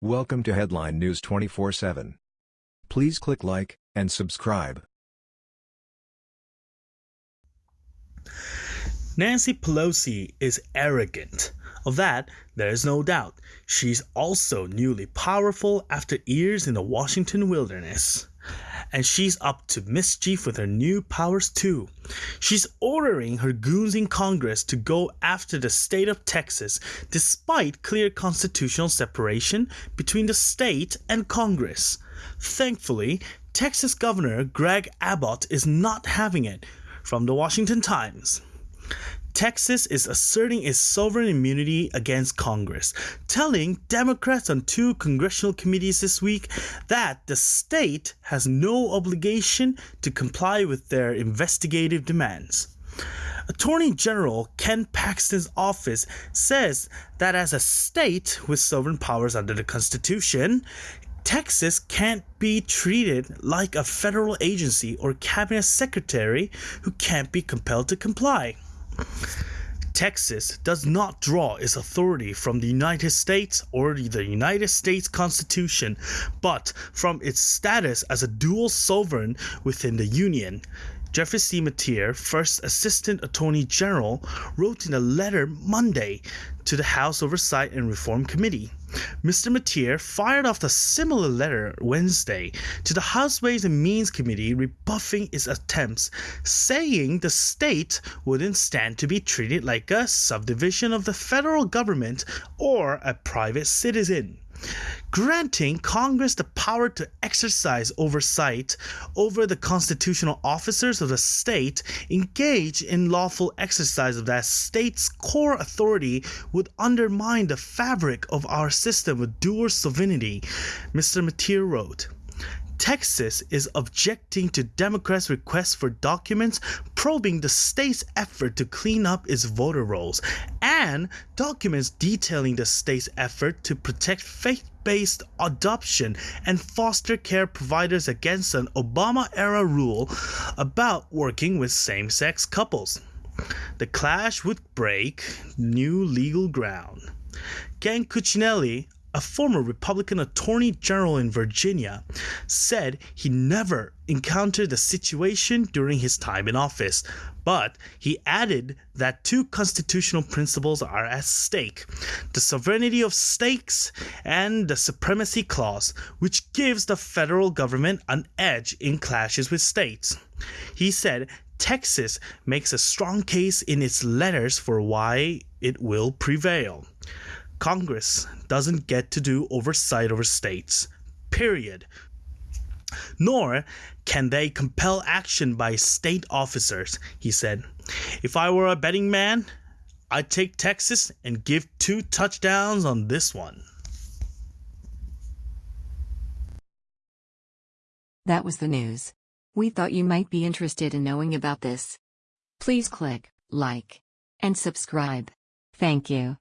Welcome to Headline News 24/7. Please click like and subscribe. Nancy Pelosi is arrogant. Of that, there is no doubt. She's also newly powerful after years in the Washington wilderness. And she's up to mischief with her new powers too. She's ordering her goons in Congress to go after the state of Texas despite clear constitutional separation between the state and Congress. Thankfully, Texas Governor Greg Abbott is not having it. From the Washington Times. Texas is asserting its sovereign immunity against Congress, telling Democrats on two congressional committees this week that the state has no obligation to comply with their investigative demands. Attorney General Ken Paxton's office says that as a state with sovereign powers under the Constitution, Texas can't be treated like a federal agency or cabinet secretary who can't be compelled to comply. Texas does not draw its authority from the United States or the United States Constitution, but from its status as a dual sovereign within the Union. Jeffrey C. Mateer, first Assistant Attorney General, wrote in a letter Monday to the House Oversight and Reform Committee. Mr. Mateer fired off a similar letter Wednesday to the House Ways and Means Committee rebuffing its attempts, saying the state wouldn't stand to be treated like a subdivision of the federal government or a private citizen granting Congress the power to exercise oversight over the constitutional officers of the state engaged in lawful exercise of that state's core authority would undermine the fabric of our system of dual sovereignty, Mr. Mateer wrote. Texas is objecting to Democrats' request for documents probing the state's effort to clean up its voter rolls and documents detailing the state's effort to protect faith based adoption and foster care providers against an Obama era rule about working with same sex couples. The clash would break new legal ground. Ken Cuccinelli, a former Republican Attorney General in Virginia, said he never encountered a situation during his time in office, but he added that two constitutional principles are at stake the sovereignty of states and the supremacy clause, which gives the federal government an edge in clashes with states. He said Texas makes a strong case in its letters for why it will prevail. Congress doesn't get to do oversight over states. Period. Nor can they compel action by state officers, he said. If I were a betting man, I'd take Texas and give two touchdowns on this one. That was the news. We thought you might be interested in knowing about this. Please click like and subscribe. Thank you.